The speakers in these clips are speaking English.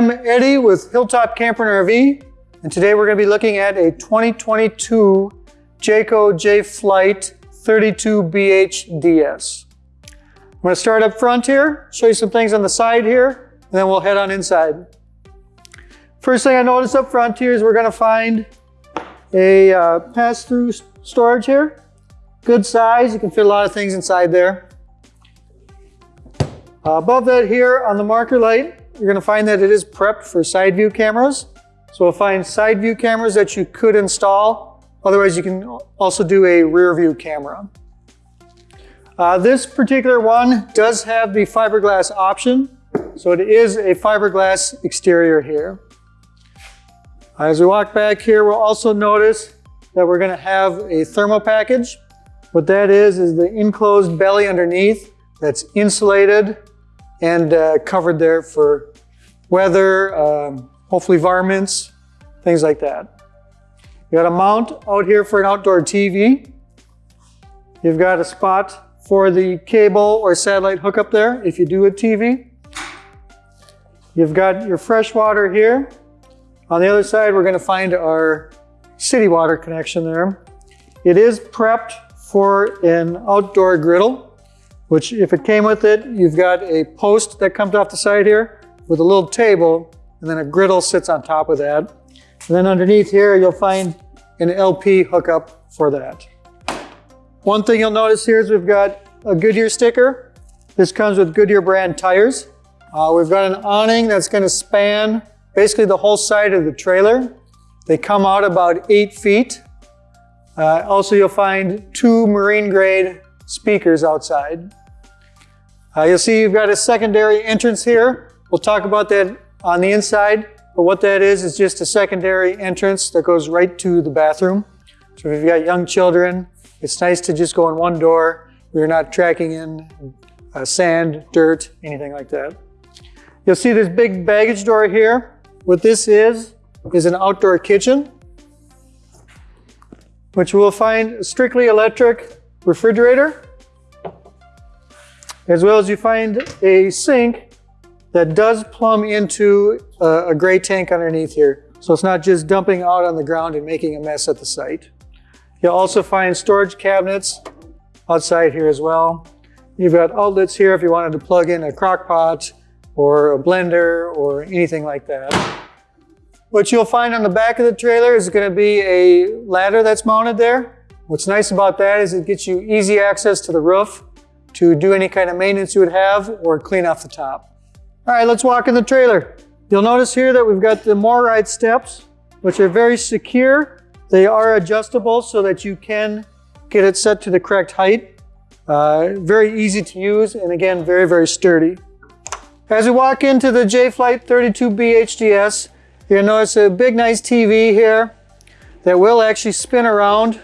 I'm Eddie with Hilltop Camper and RV, and today we're going to be looking at a 2022 Jayco Jay Flight 32BH DS. I'm going to start up front here, show you some things on the side here, and then we'll head on inside. First thing I noticed up front here is we're going to find a uh, pass-through storage here. Good size, you can fit a lot of things inside there. Uh, above that here on the marker light, you're going to find that it is prepped for side view cameras. So we'll find side view cameras that you could install. Otherwise, you can also do a rear view camera. Uh, this particular one does have the fiberglass option. So it is a fiberglass exterior here. As we walk back here, we'll also notice that we're going to have a thermal package. What that is, is the enclosed belly underneath that's insulated and uh, covered there for weather, um, hopefully varmints, things like that. You got a mount out here for an outdoor TV. You've got a spot for the cable or satellite hookup there if you do a TV. You've got your fresh water here. On the other side, we're going to find our city water connection there. It is prepped for an outdoor griddle which if it came with it, you've got a post that comes off the side here with a little table, and then a griddle sits on top of that. And then underneath here, you'll find an LP hookup for that. One thing you'll notice here is we've got a Goodyear sticker. This comes with Goodyear brand tires. Uh, we've got an awning that's going to span basically the whole side of the trailer. They come out about eight feet. Uh, also, you'll find two marine grade speakers outside. Uh, you'll see you've got a secondary entrance here. We'll talk about that on the inside, but what that is is just a secondary entrance that goes right to the bathroom. So if you've got young children, it's nice to just go in one door. We're not tracking in uh, sand, dirt, anything like that. You'll see this big baggage door here. What this is, is an outdoor kitchen, which we'll find strictly electric refrigerator as well as you find a sink that does plumb into a, a gray tank underneath here. So it's not just dumping out on the ground and making a mess at the site. You'll also find storage cabinets outside here as well. You've got outlets here if you wanted to plug in a crock pot or a blender or anything like that. What you'll find on the back of the trailer is going to be a ladder that's mounted there. What's nice about that is it gets you easy access to the roof to do any kind of maintenance you would have or clean off the top. All right, let's walk in the trailer. You'll notice here that we've got the MORryde steps, which are very secure. They are adjustable so that you can get it set to the correct height. Uh, very easy to use and again, very, very sturdy. As we walk into the Jay Flight 32B HDS, you'll notice a big nice TV here that will actually spin around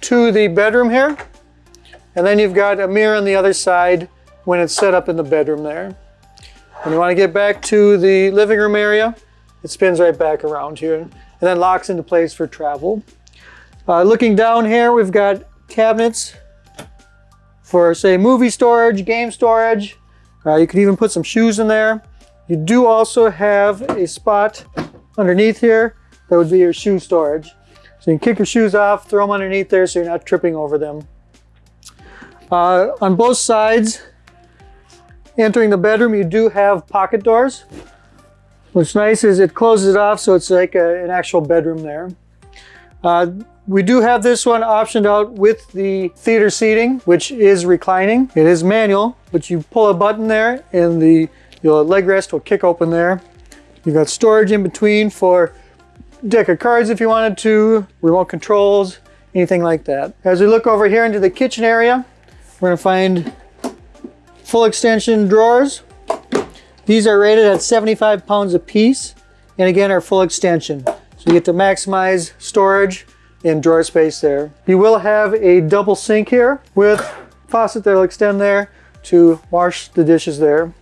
to the bedroom here. And then you've got a mirror on the other side when it's set up in the bedroom there. When you want to get back to the living room area, it spins right back around here and then locks into place for travel. Uh, looking down here, we've got cabinets for say movie storage, game storage. Uh, you could even put some shoes in there. You do also have a spot underneath here that would be your shoe storage. So you can kick your shoes off, throw them underneath there so you're not tripping over them. Uh, on both sides, entering the bedroom, you do have pocket doors. What's nice is it closes it off so it's like a, an actual bedroom there. Uh, we do have this one optioned out with the theater seating, which is reclining. It is manual, but you pull a button there and the your leg rest will kick open there. You've got storage in between for deck of cards if you wanted to, remote controls, anything like that. As we look over here into the kitchen area, we're gonna find full extension drawers. These are rated at 75 pounds a piece, and again are full extension. So you get to maximize storage and drawer space there. You will have a double sink here with faucet that'll extend there to wash the dishes there.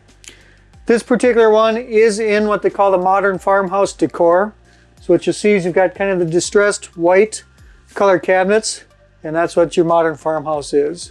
This particular one is in what they call the modern farmhouse decor. So what you'll see is you've got kind of the distressed white color cabinets, and that's what your modern farmhouse is.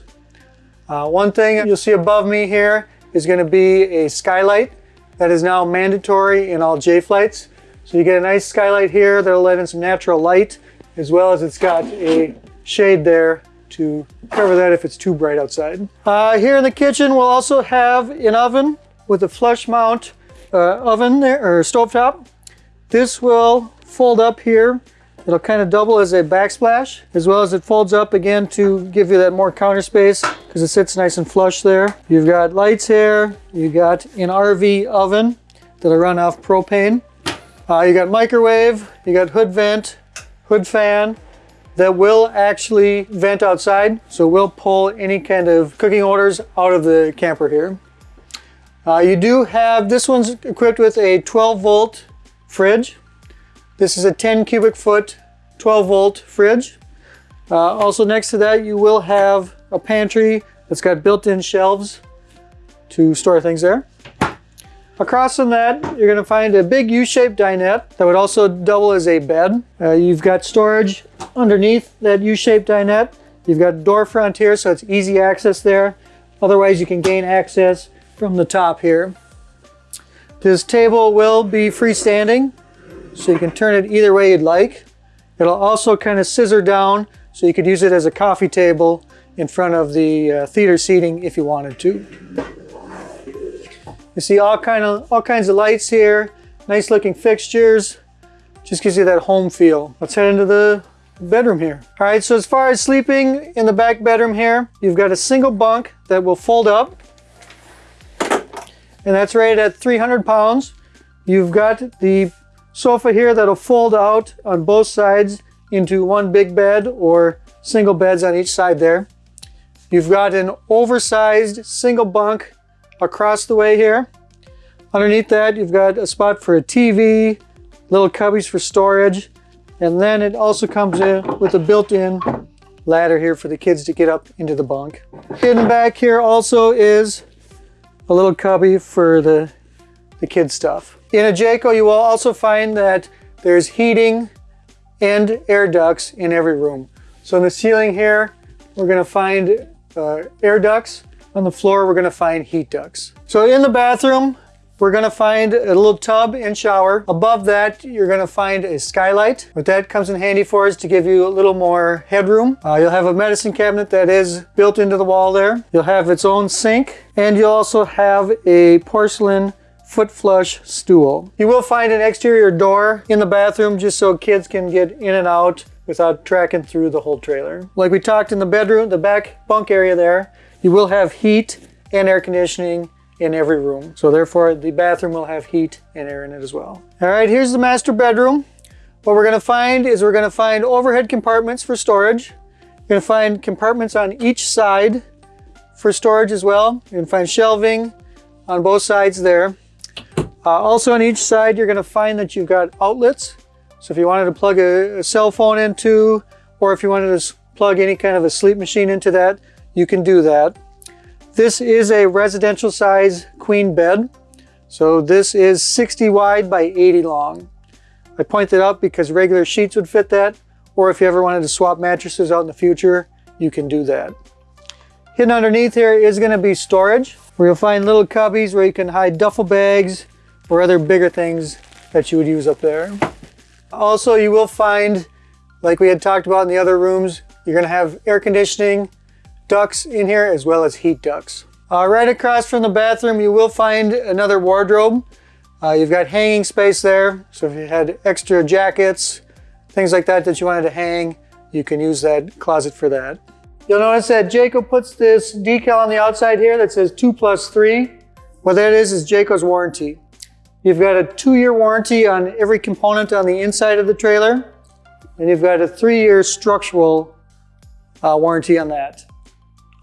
Uh, one thing you'll see above me here is going to be a skylight. that is now mandatory in all Jay Flights. So you get a nice skylight here that'll let in some natural light, as well as it's got a shade there to cover that if it's too bright outside. Uh, here in the kitchen, we'll also have an oven with a flush mount uh, oven there, or stovetop. This will fold up here. It'll kind of double as a backsplash, as well as it folds up again to give you that more counter space because it sits nice and flush there. You've got lights here. You got an RV oven that'll run off propane. Uh, you got microwave, you got hood vent, hood fan, that will actually vent outside. So we'll pull any kind of cooking odors out of the camper here. Uh, you do have, this one's equipped with a 12 volt fridge. This is a 10 cubic foot, 12 volt fridge. Uh, also next to that, you will have a pantry that's got built-in shelves to store things there. Across from that, you're going to find a big U-shaped dinette that would also double as a bed. Uh, you've got storage underneath that U-shaped dinette. You've got door front here, so it's easy access there. Otherwise, you can gain access from the top here. This table will be freestanding, so you can turn it either way you'd like. It'll also kind of scissor down, so you could use it as a coffee table in front of the uh, theater seating if you wanted to. You see all kind of all kinds of lights here, nice looking fixtures. Just gives you that home feel. Let's head into the bedroom here. All right, so as far as sleeping in the back bedroom here, you've got a single bunk that will fold up. And that's rated at 300 pounds. You've got the sofa here that'll fold out on both sides into one big bed or single beds on each side there. You've got an oversized single bunk across the way here. Underneath that, you've got a spot for a TV, little cubbies for storage, and then it also comes in with a built-in ladder here for the kids to get up into the bunk. Hidden back here also is a little cubby for the, the kids stuff. In a Jayco, you will also find that there's heating and air ducts in every room. So in the ceiling here, we're gonna find uh, air ducts on the floor, we're gonna find heat ducts. So in the bathroom, we're gonna find a little tub and shower. Above that, you're gonna find a skylight. What that comes in handy for is to give you a little more headroom. Uh, you'll have a medicine cabinet that is built into the wall there. You'll have its own sink, and you'll also have a porcelain foot flush stool. You will find an exterior door in the bathroom just so kids can get in and out without tracking through the whole trailer. Like we talked in the bedroom, the back bunk area there, you will have heat and air conditioning in every room. So therefore the bathroom will have heat and air in it as well. All right, here's the master bedroom. What we're gonna find is we're gonna find overhead compartments for storage. You're gonna find compartments on each side for storage as well. You're gonna find shelving on both sides there. Uh, also on each side, you're gonna find that you've got outlets. So if you wanted to plug a, a cell phone into, or if you wanted to plug any kind of a sleep machine into that, you can do that. This is a residential size queen bed. So this is 60 wide by 80 long. I point that out because regular sheets would fit that, or if you ever wanted to swap mattresses out in the future, you can do that. Hidden underneath here is gonna be storage, where you'll find little cubbies where you can hide duffel bags or other bigger things that you would use up there. Also, you will find, like we had talked about in the other rooms, you're gonna have air conditioning, ducts in here as well as heat ducts. Uh, right across from the bathroom you will find another wardrobe. Uh, you've got hanging space there, so if you had extra jackets, things like that that you wanted to hang, you can use that closet for that. You'll notice that Jayco puts this decal on the outside here that says 2 plus 3. What that is is Jayco's warranty. You've got a two-year warranty on every component on the inside of the trailer, and you've got a three-year structural uh, warranty on that.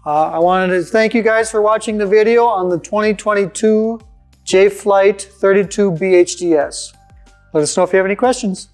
Uh, I wanted to thank you guys for watching the video on the 2022 Jay Flight 32 BHDS. Let us know if you have any questions.